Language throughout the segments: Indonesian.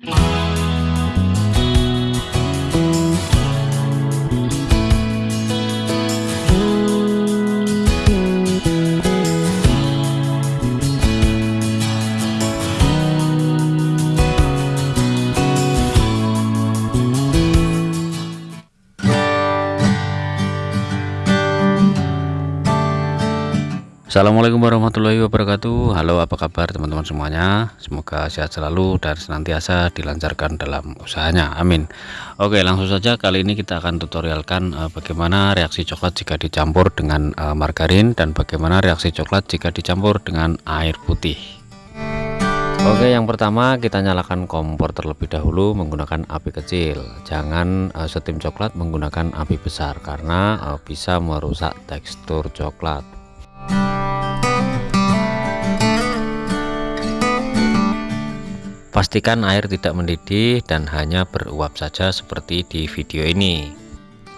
Yeah. Assalamualaikum warahmatullahi wabarakatuh. Halo apa kabar teman-teman semuanya? Semoga sehat selalu dan senantiasa dilancarkan dalam usahanya. Amin. Oke langsung saja kali ini kita akan tutorialkan uh, bagaimana reaksi coklat jika dicampur dengan uh, margarin Dan bagaimana reaksi coklat jika dicampur dengan air putih. Oke yang pertama kita nyalakan kompor terlebih dahulu menggunakan api kecil. Jangan uh, setim coklat menggunakan api besar Karena uh, bisa merusak tekstur coklat Pastikan air tidak mendidih dan hanya beruap saja seperti di video ini.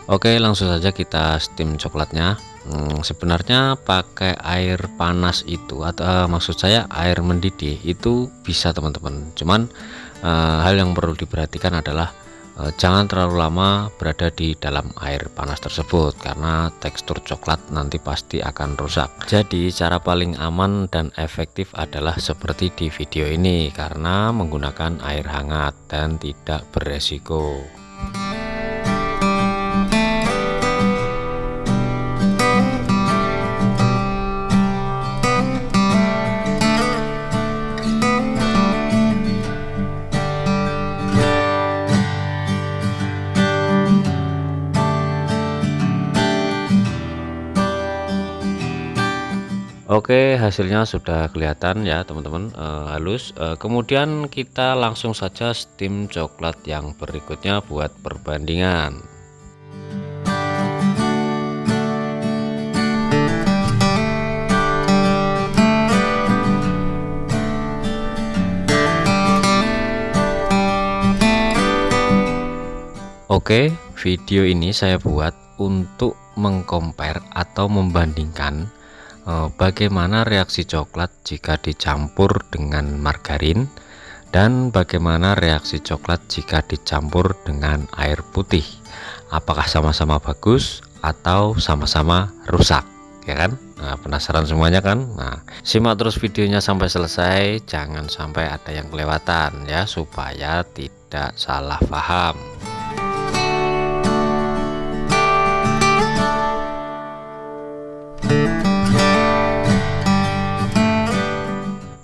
Oke, langsung saja kita steam coklatnya. Hmm, sebenarnya pakai air panas itu atau uh, maksud saya air mendidih itu bisa teman-teman. Cuman uh, hal yang perlu diperhatikan adalah jangan terlalu lama berada di dalam air panas tersebut karena tekstur coklat nanti pasti akan rusak. Jadi cara paling aman dan efektif adalah seperti di video ini karena menggunakan air hangat dan tidak beresiko Oke hasilnya sudah kelihatan ya teman-teman. Uh, halus. Uh, kemudian kita langsung saja steam coklat yang berikutnya buat perbandingan. Oke video ini saya buat untuk mengcompare atau membandingkan bagaimana reaksi coklat jika dicampur dengan margarin? Dan bagaimana reaksi coklat jika dicampur dengan air putih? Apakah sama-sama bagus atau sama-sama rusak? Ya kan? Nah, penasaran semuanya kan? Nah simak terus videonya sampai selesai. Jangan sampai ada yang kelewatan ya supaya tidak salah paham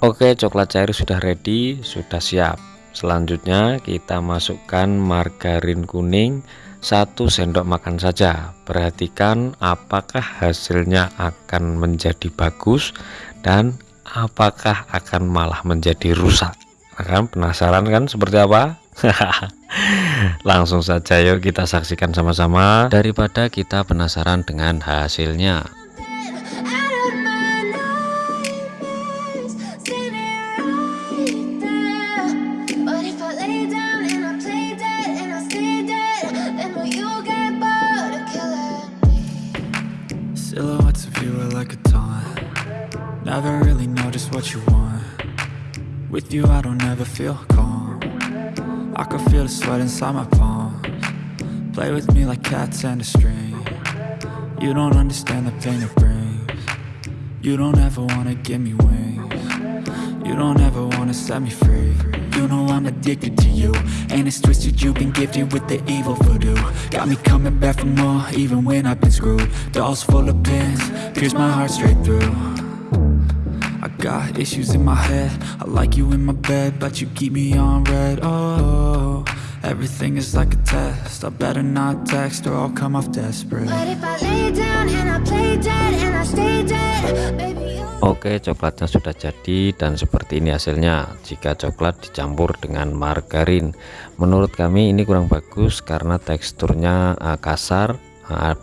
Oke coklat cair sudah ready sudah siap. Selanjutnya kita masukkan margarin kuning satu sendok makan saja. Perhatikan apakah hasilnya akan menjadi bagus dan apakah akan malah menjadi rusak. Akan penasaran kan seperti apa? Langsung saja yuk kita saksikan sama-sama. Daripada kita penasaran dengan hasilnya With you I don't ever feel calm. I can feel the sweat inside my palms. Play with me like cats and a string. You don't understand the pain it brings. You don't ever wanna give me wings. You don't ever wanna set me free. You know I'm addicted to you. And it's twisted you've been gifted with the evil voodoo. Got me coming back for more even when I've been screwed. Dolls full of pins, pierce my heart straight through Got issues in my head. I like you in my bed But you keep me on red. Oh, everything is like a test. I better not text Or I'll come off desperate. But if I lay down and I play dead And I stay dead Baby Oke coklatnya sudah jadi dan seperti ini hasilnya. Jika coklat dicampur dengan margarin. Menurut kami ini kurang bagus karena teksturnya uh, kasar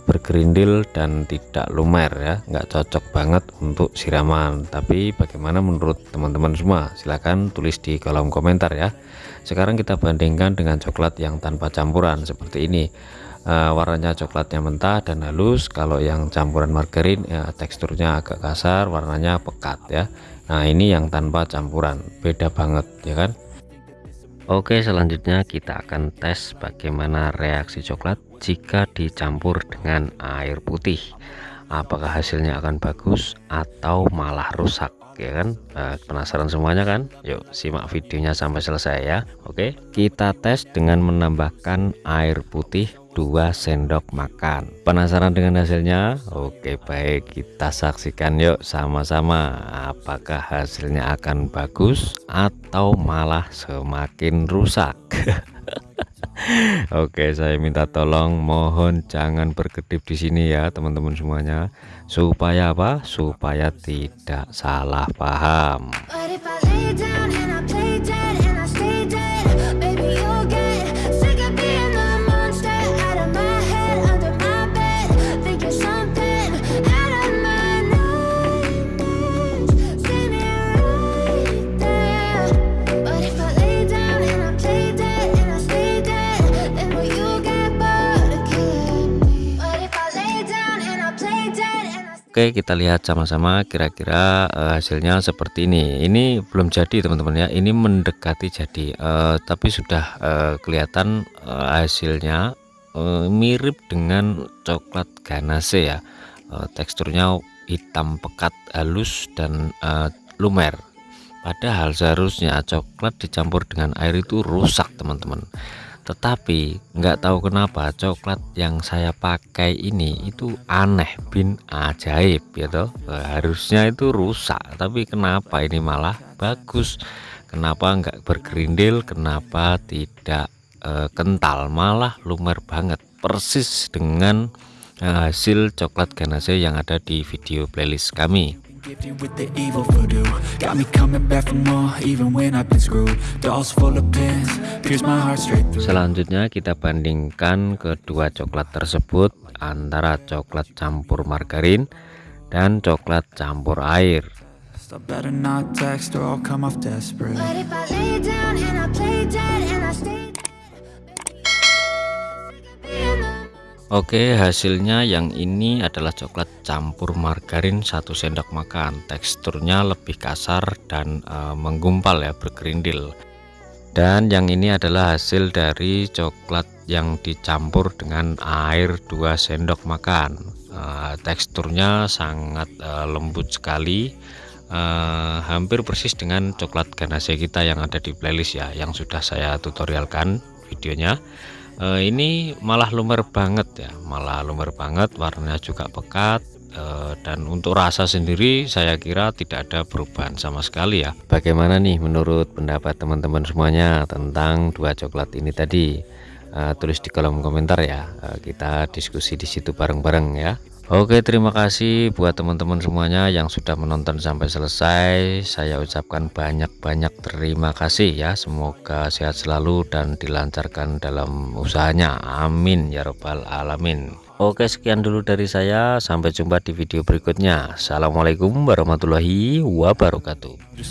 bergerindil dan tidak lumer ya. Nggak cocok banget untuk siraman. Tapi bagaimana menurut teman-teman semua? Silahkan tulis di kolom komentar ya. Sekarang kita bandingkan dengan coklat yang tanpa campuran seperti ini. Uh, warnanya coklatnya mentah dan halus. Kalau yang campuran margarin ya, teksturnya agak kasar warnanya pekat ya. Nah ini yang tanpa campuran. Beda banget ya kan Oke selanjutnya kita akan tes bagaimana reaksi coklat jika dicampur dengan air putih. Apakah hasilnya akan bagus atau malah rusak ya kan? Nah, penasaran semuanya kan? Yuk simak videonya sampai selesai ya. Oke kita tes dengan menambahkan air putih 2 sendok makan. Penasaran dengan hasilnya? Oke baik. Kita saksikan yuk sama-sama apakah hasilnya akan bagus atau malah semakin rusak Oke saya minta tolong mohon jangan berkedip di sini ya teman-teman semuanya. Supaya apa? Supaya tidak salah paham Oke kita lihat sama-sama kira-kira uh, hasilnya seperti ini. Ini belum jadi teman-teman ya. Ini mendekati jadi. Uh, tapi sudah uh, kelihatan uh, hasilnya uh, mirip dengan coklat ganache ya. Uh, teksturnya hitam pekat halus dan uh, lumer. Padahal seharusnya coklat dicampur dengan air itu rusak teman-teman tetapi nggak tahu kenapa coklat yang saya pakai ini itu aneh bin ajaib ya toh. Harusnya itu rusak tapi kenapa ini malah bagus? Kenapa nggak bergerindil? Kenapa tidak e, kental? Malah lumer banget. Persis dengan e, hasil coklat ganache yang ada di video playlist kami Gifted with the evil voodoo. Got me coming back for more Even when I've been screwed. Dolls full of pins Pierce my heart straight through. Selanjutnya kita bandingkan kedua coklat tersebut Antara coklat campur margarin Dan coklat campur air. Stop better not text or I'll come off desperate. But if I lay down and I play dead Oke hasilnya yang ini adalah coklat campur margarin satu sendok makan. Teksturnya lebih kasar dan e, menggumpal ya bergerindil. Dan yang ini adalah hasil dari coklat yang dicampur dengan air 2 sendok makan. E, teksturnya sangat e, lembut sekali. E, hampir persis dengan coklat ganache kita yang ada di playlist ya yang sudah saya tutorialkan videonya uh, ini malah lumer banget ya. Malah lumer banget warnanya juga pekat. Uh, dan untuk rasa sendiri saya kira tidak ada perubahan sama sekali ya. Bagaimana nih menurut pendapat teman-teman semuanya tentang dua coklat ini tadi? Uh, tulis di kolom komentar ya. Uh, kita diskusi di situ bareng-bareng ya Oke terima kasih buat teman-teman semuanya yang sudah menonton sampai selesai. Saya ucapkan banyak-banyak terima kasih ya. Semoga sehat selalu dan dilancarkan dalam usahanya. Amin ya robbal alamin. Oke sekian dulu dari saya. Sampai jumpa di video berikutnya. Assalamualaikum warahmatullahi wabarakatuh